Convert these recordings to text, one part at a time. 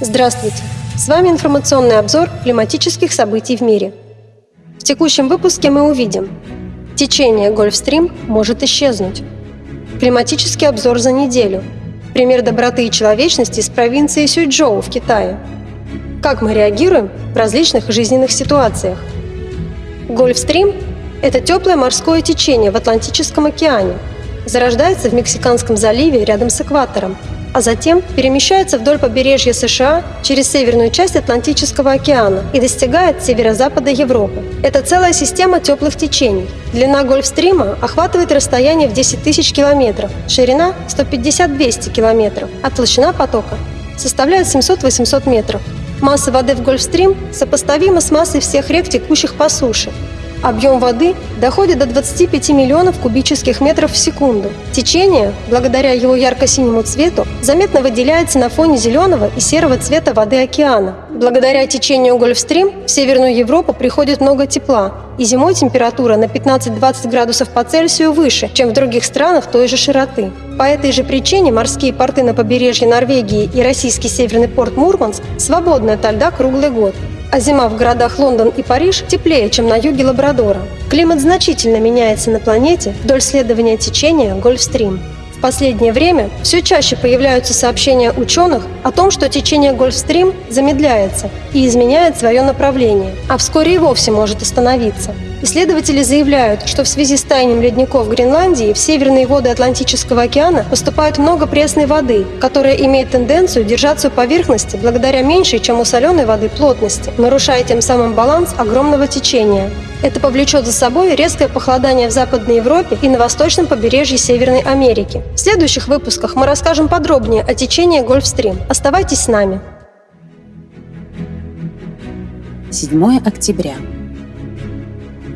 Здравствуйте! С вами информационный обзор климатических событий в мире. В текущем выпуске мы увидим Течение Гольфстрим может исчезнуть. Климатический обзор за неделю. Пример доброты и человечности из провинции Сюйчжоу в Китае. Как мы реагируем в различных жизненных ситуациях. Гольфстрим – это теплое морское течение в Атлантическом океане. Зарождается в Мексиканском заливе рядом с экватором – а затем перемещается вдоль побережья США через северную часть Атлантического океана и достигает северо-запада Европы. Это целая система теплых течений. Длина Гольфстрима охватывает расстояние в 10 тысяч километров, ширина 150-200 километров, а толщина потока составляет 700-800 метров. Масса воды в Гольфстрим сопоставима с массой всех рек, текущих по суше, Объем воды доходит до 25 миллионов кубических метров в секунду. Течение, благодаря его ярко-синему цвету, заметно выделяется на фоне зеленого и серого цвета воды океана. Благодаря течению Гольфстрим в Северную Европу приходит много тепла, и зимой температура на 15-20 градусов по Цельсию выше, чем в других странах той же широты. По этой же причине морские порты на побережье Норвегии и российский северный порт Мурманск свободны от льда круглый год а зима в городах Лондон и Париж теплее, чем на юге Лабрадора. Климат значительно меняется на планете вдоль следования течения Гольфстрим последнее время все чаще появляются сообщения ученых о том, что течение Гольфстрим замедляется и изменяет свое направление, а вскоре и вовсе может остановиться. Исследователи заявляют, что в связи с таянием ледников Гренландии в северные воды Атлантического океана поступает много пресной воды, которая имеет тенденцию держаться у поверхности благодаря меньшей, чем у соленой воды, плотности, нарушая тем самым баланс огромного течения. Это повлечет за собой резкое похолодание в Западной Европе и на восточном побережье Северной Америки. В следующих выпусках мы расскажем подробнее о течении Гольфстрим. Оставайтесь с нами. 7 октября.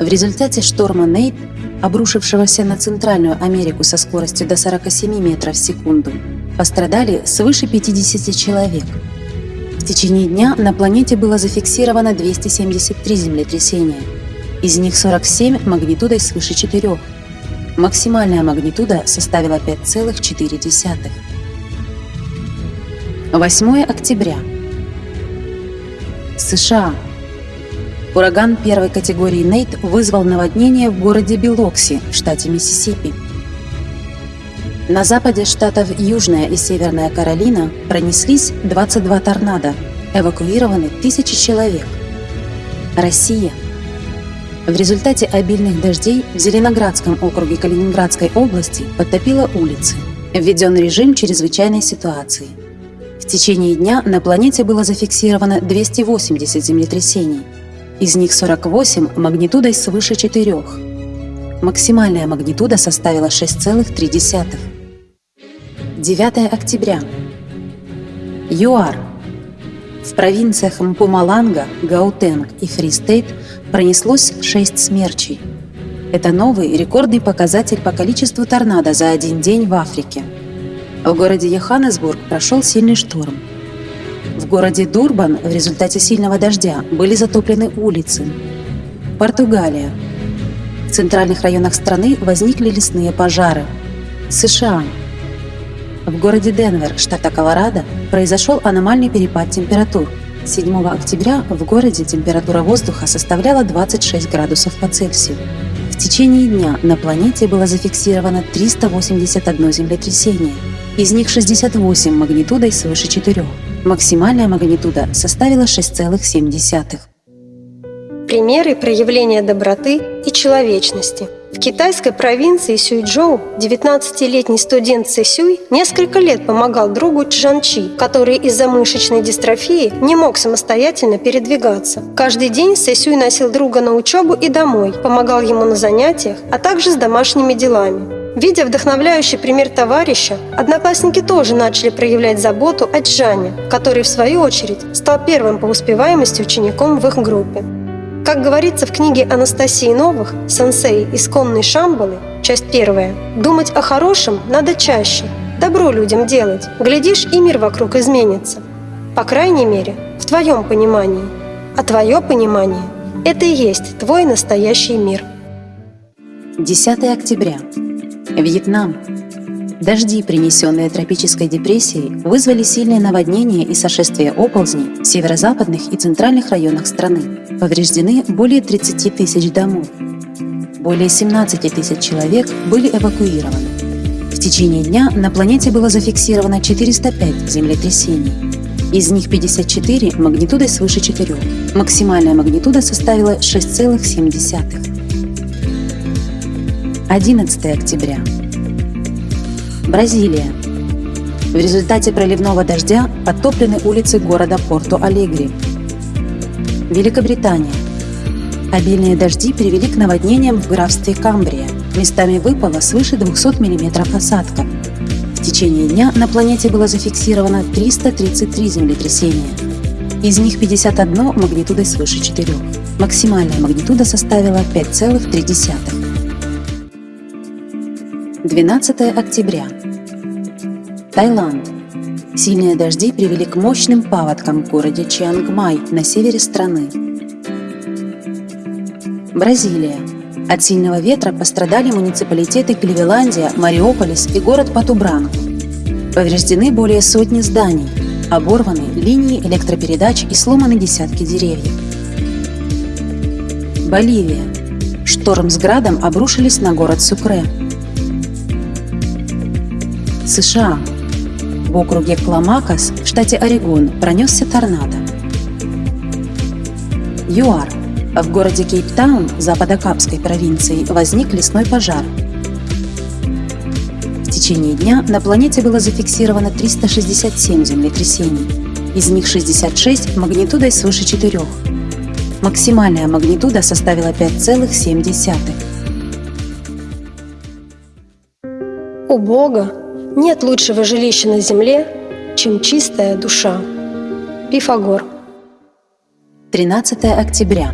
В результате шторма Нейт, обрушившегося на Центральную Америку со скоростью до 47 метров в секунду, пострадали свыше 50 человек. В течение дня на планете было зафиксировано 273 землетрясения – из них 47 магнитудой свыше 4. Максимальная магнитуда составила 5,4. 8 октября. США. Ураган первой категории Нейт вызвал наводнение в городе Билокси в штате Миссисипи. На западе штатов Южная и Северная Каролина пронеслись 22 торнадо, эвакуированы тысячи человек. Россия – в результате обильных дождей в Зеленоградском округе Калининградской области подтопило улицы. Введен режим чрезвычайной ситуации. В течение дня на планете было зафиксировано 280 землетрясений. Из них 48 магнитудой свыше 4. Максимальная магнитуда составила 6,3. 9 октября. ЮАР. В провинциях Мпумаланга, Гаутенг и Фристейт – пронеслось 6 смерчей. Это новый рекордный показатель по количеству торнадо за один день в Африке. В городе Йоханнесбург прошел сильный шторм. В городе Дурбан в результате сильного дождя были затоплены улицы. Португалия. В центральных районах страны возникли лесные пожары. США. В городе Денвер, штата Колорадо, произошел аномальный перепад температур – 7 октября в городе температура воздуха составляла 26 градусов по Цельсию. В течение дня на планете было зафиксировано 381 землетрясение, из них 68 магнитудой свыше 4. Максимальная магнитуда составила 6,7. Примеры проявления доброты и человечности – в китайской провинции Сюйчжоу 19-летний студент Цэсюй несколько лет помогал другу Чжанчи, который из-за мышечной дистрофии не мог самостоятельно передвигаться. Каждый день Цэсюй носил друга на учебу и домой, помогал ему на занятиях, а также с домашними делами. Видя вдохновляющий пример товарища, одноклассники тоже начали проявлять заботу о Джане, который, в свою очередь, стал первым по успеваемости учеником в их группе. Как говорится в книге Анастасии Новых «Сенсей. Исконной Шамбалы», часть первая, думать о хорошем надо чаще, добро людям делать, глядишь, и мир вокруг изменится. По крайней мере, в твоем понимании. А твое понимание – это и есть твой настоящий мир. 10 октября. Вьетнам. Дожди, принесенные тропической депрессией, вызвали сильные наводнения и сошествие оползней в северо-западных и центральных районах страны. Повреждены более 30 тысяч домов. Более 17 тысяч человек были эвакуированы. В течение дня на планете было зафиксировано 405 землетрясений. Из них 54 магнитудой свыше 4. Максимальная магнитуда составила 6,7. 11 октября. Бразилия. В результате проливного дождя подтоплены улицы города Порту-Алегри. Великобритания. Обильные дожди привели к наводнениям в графстве Камбрия. Местами выпало свыше 200 мм осадков. В течение дня на планете было зафиксировано 333 землетрясения. Из них 51 магнитудой свыше 4. Максимальная магнитуда составила 5,3. 12 октября. Таиланд. Сильные дожди привели к мощным паводкам в городе Чиангмай на севере страны. Бразилия. От сильного ветра пострадали муниципалитеты Кливеландия, Мариополис и город Патубран. Повреждены более сотни зданий, оборваны линии электропередач и сломаны десятки деревьев. Боливия. Шторм с градом обрушились на город Сукре. США. В округе Кламакас штате Орегон пронесся торнадо. ЮАР. В городе Кейптаун Западокапской провинции возник лесной пожар. В течение дня на планете было зафиксировано 367 землетрясений. Из них 66 магнитудой свыше 4. Максимальная магнитуда составила 5,7. У Бога нет лучшего жилища на земле, чем чистая душа. Пифагор. 13 октября.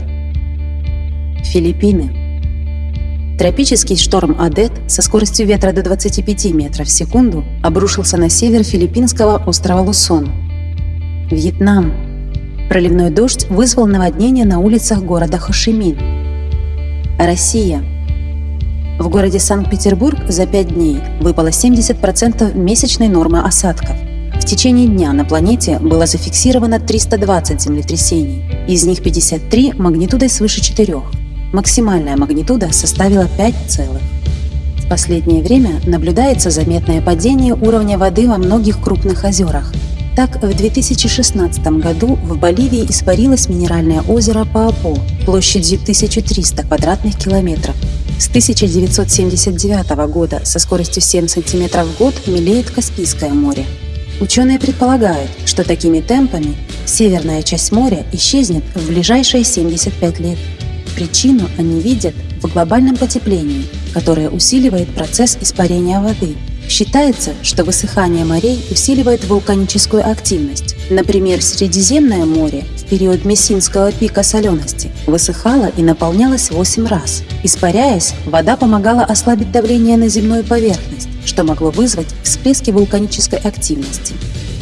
Филиппины. Тропический шторм Адет со скоростью ветра до 25 метров в секунду обрушился на север филиппинского острова Лусон. Вьетнам. Проливной дождь вызвал наводнение на улицах города Хошимин. Россия. В городе Санкт-Петербург за 5 дней выпало 70% месячной нормы осадков. В течение дня на планете было зафиксировано 320 землетрясений, из них 53 магнитудой свыше 4. Максимальная магнитуда составила 5 целых. В последнее время наблюдается заметное падение уровня воды во многих крупных озерах. Так, в 2016 году в Боливии испарилось минеральное озеро Паапо площадью 1300 квадратных километров, с 1979 года со скоростью 7 см в год мелеет Каспийское море. Ученые предполагают, что такими темпами северная часть моря исчезнет в ближайшие 75 лет. Причину они видят в глобальном потеплении, которое усиливает процесс испарения воды. Считается, что высыхание морей усиливает вулканическую активность. Например, Средиземное море в период Мессинского пика солености высыхало и наполнялось 8 раз. Испаряясь, вода помогала ослабить давление на земную поверхность, что могло вызвать всплески вулканической активности.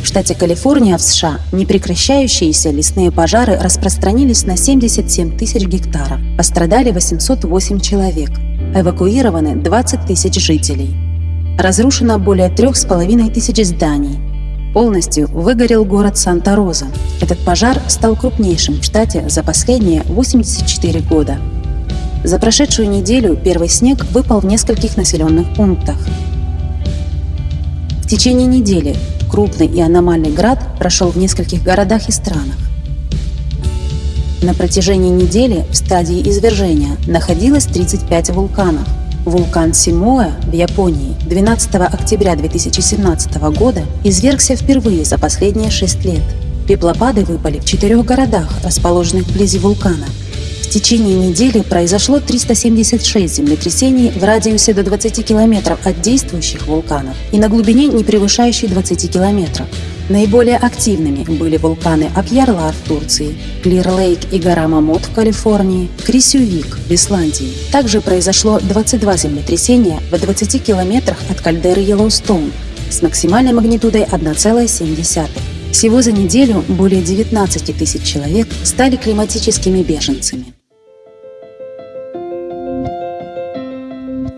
В штате Калифорния в США непрекращающиеся лесные пожары распространились на 77 тысяч гектаров. Пострадали 808 человек. Эвакуированы 20 тысяч жителей. Разрушено более трех с половиной тысяч зданий. Полностью выгорел город Санта-Роза. Этот пожар стал крупнейшим в штате за последние 84 года. За прошедшую неделю первый снег выпал в нескольких населенных пунктах. В течение недели крупный и аномальный град прошел в нескольких городах и странах. На протяжении недели в стадии извержения находилось 35 вулканов. Вулкан Симоэ в Японии 12 октября 2017 года извергся впервые за последние 6 лет. Пеплопады выпали в четырех городах, расположенных вблизи вулкана – течение недели произошло 376 землетрясений в радиусе до 20 километров от действующих вулканов и на глубине, не превышающей 20 километров. Наиболее активными были вулканы Акьярлар в Турции, Клир-Лейк и гора Мамот в Калифорнии, Крисювик в Исландии. Также произошло 22 землетрясения в 20 километрах от кальдеры Йеллоустоун с максимальной магнитудой 1,7. Всего за неделю более 19 тысяч человек стали климатическими беженцами.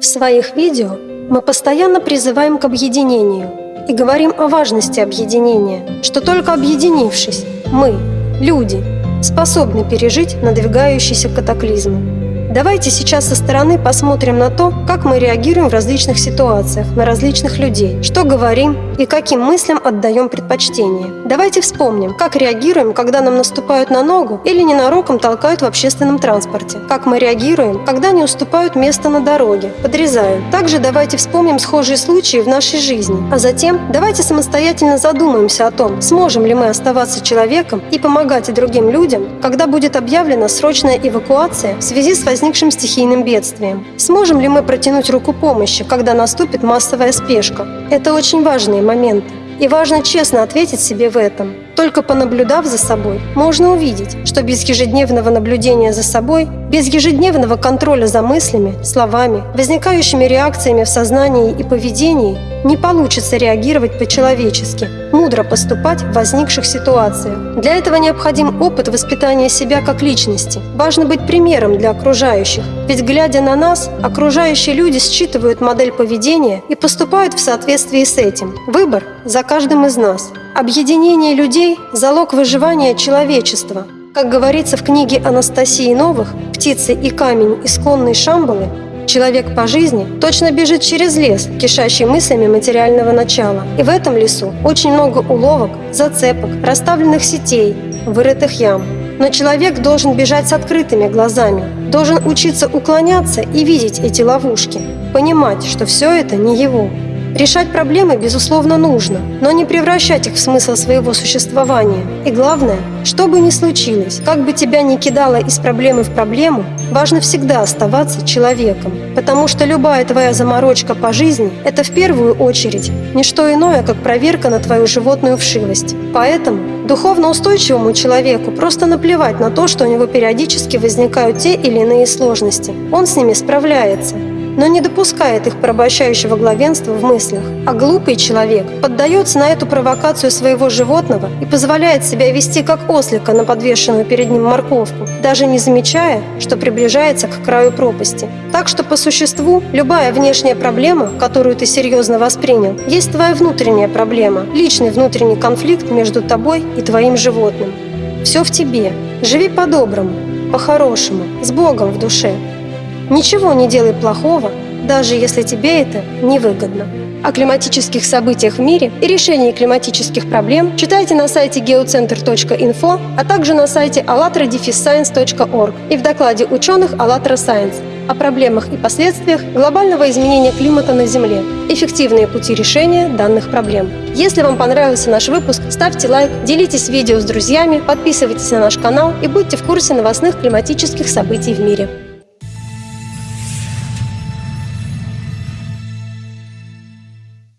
В своих видео Мы постоянно призываем к объединению и говорим о важности объединения, что только объединившись, мы, люди, способны пережить надвигающиеся катаклизмы. Давайте сейчас со стороны посмотрим на то, как мы реагируем в различных ситуациях, на различных людей, что говорим и каким мыслям отдаем предпочтение. Давайте вспомним, как реагируем, когда нам наступают на ногу или ненароком толкают в общественном транспорте. Как мы реагируем, когда не уступают место на дороге, подрезают. Также давайте вспомним схожие случаи в нашей жизни. А затем давайте самостоятельно задумаемся о том, сможем ли мы оставаться человеком и помогать другим людям, когда будет объявлена срочная эвакуация в связи с возникновением возникшим стихийным бедствием. Сможем ли мы протянуть руку помощи, когда наступит массовая спешка? Это очень важные моменты. И важно честно ответить себе в этом. Только понаблюдав за собой, можно увидеть, что без ежедневного наблюдения за собой, без ежедневного контроля за мыслями, словами, возникающими реакциями в сознании и поведении, не получится реагировать по-человечески, мудро поступать в возникших ситуациях. Для этого необходим опыт воспитания себя как личности. Важно быть примером для окружающих, ведь глядя на нас, окружающие люди считывают модель поведения и поступают в соответствии с этим. Выбор за каждым из нас – Объединение людей – залог выживания человечества. Как говорится в книге Анастасии Новых «Птицы и камень исконной Шамбалы», человек по жизни точно бежит через лес, кишащий мыслями материального начала. И в этом лесу очень много уловок, зацепок, расставленных сетей, вырытых ям. Но человек должен бежать с открытыми глазами, должен учиться уклоняться и видеть эти ловушки, понимать, что все это не его. Решать проблемы, безусловно, нужно, но не превращать их в смысл своего существования. И главное, что бы ни случилось, как бы тебя ни кидало из проблемы в проблему, важно всегда оставаться человеком. Потому что любая твоя заморочка по жизни – это в первую очередь не что иное, как проверка на твою животную вшивость. Поэтому духовно устойчивому человеку просто наплевать на то, что у него периодически возникают те или иные сложности. Он с ними справляется но не допускает их порабощающего главенства в мыслях. А глупый человек поддается на эту провокацию своего животного и позволяет себя вести как ослика на подвешенную перед ним морковку, даже не замечая, что приближается к краю пропасти. Так что по существу любая внешняя проблема, которую ты серьезно воспринял, есть твоя внутренняя проблема, личный внутренний конфликт между тобой и твоим животным. Все в тебе. Живи по-доброму, по-хорошему, с Богом в душе. Ничего не делай плохого, даже если тебе это невыгодно. О климатических событиях в мире и решении климатических проблем читайте на сайте geocenter.info, а также на сайте allatradefisscience.org и в докладе ученых АЛЛАТРА Science о проблемах и последствиях глобального изменения климата на Земле, эффективные пути решения данных проблем. Если вам понравился наш выпуск, ставьте лайк, делитесь видео с друзьями, подписывайтесь на наш канал и будьте в курсе новостных климатических событий в мире.